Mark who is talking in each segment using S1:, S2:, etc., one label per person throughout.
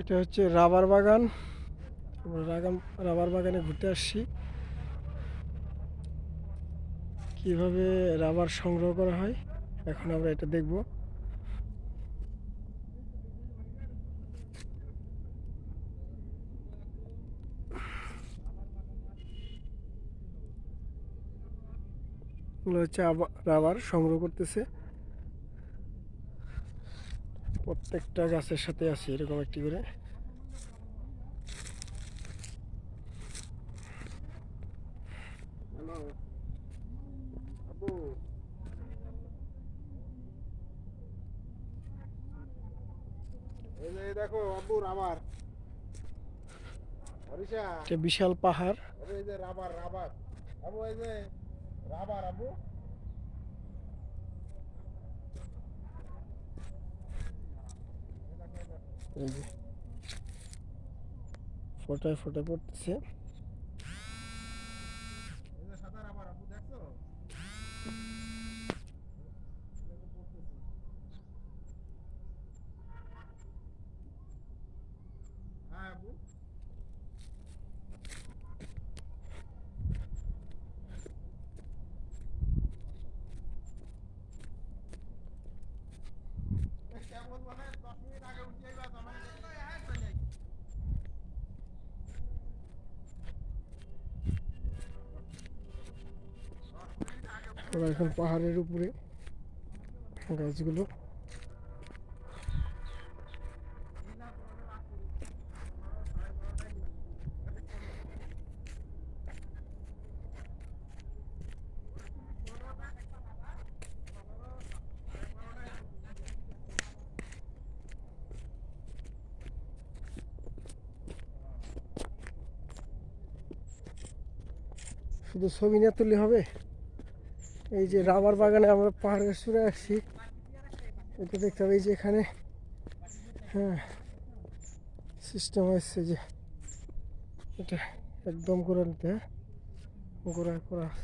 S1: এটা হচ্ছে রাবার বাগান। রাবার বাগানে ঘুরতে আসছি। কীভাবে রাবার সংগ্রহ করা হয়, এখন আমরা এটা দেখব। হচ্ছে রাবার সংগ্রহ করতেছে। প্রত্যেকটা গাছের সাথে আছে এরকম একটি করে।
S2: দেখো আব্বু রাবার হরিষা
S1: একটা বিশাল পাহাড়।
S2: Rubber rubber. আবু এই যে রাবার আবু।
S1: এই যে ফোটায় ফোটায় পড়তেছে
S2: এই যে সাদা রাবার আবু দেখছ হ্যাঁ আবু কেমন মানে দশ মিনিট আগে উঠে যাইবা তখন হ্যাঁ চলে
S1: ওরা এখন পাহাড়ের উপরে গাছগুলো। শুধু ছবি না তুললে হবে? এই যে রাবার বাগানে আমরা পাহাড়ের সুরে আসছি। এটা দেখতে হবে এই যে এখানে হ্যাঁ সিস্টেম হয়েছে যে। এটা একদম করে নিতে হ্যাঁ গোড়া করা ধরুন।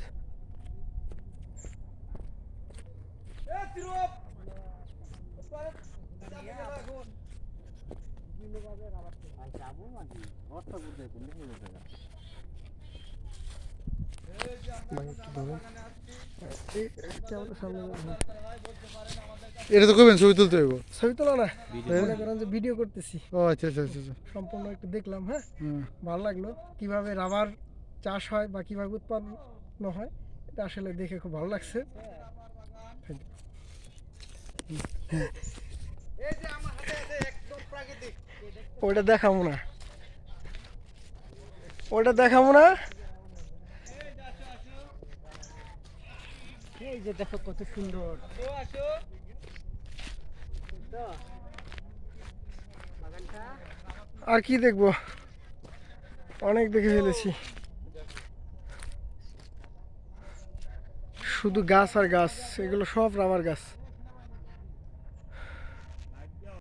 S1: এই ক্যামেরার সামনে ধরুন।
S3: এটা তো করবেন ছবি তুলতে হইব।
S1: ছবি তোলা না? মনে করেন যে ভিডিও করতেছি।
S3: ও আচ্ছা আচ্ছা আচ্ছা আচ্ছা।
S1: সম্পূর্ণ একটু দেখলাম হ্যাঁ। ভালো লাগল। কীভাবে রাবার চাষ হয় বা কীভাবে উৎপন্ন হয় এটা আসলে দেখে খুব ভালো লাগছে। Thank you.
S2: এই যে আমার হাতে আছে একদম প্রাকৃতিক
S1: ওটা দেখাবো না। ওটা দেখাবো না? এই যে দেখো কত সুন্দর। আর কি দেখব? অনেক দেখে ফেলেছি। শুধু গাছ আর গাছ, এগুলো সব রামার গাছ।